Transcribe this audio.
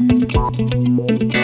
Música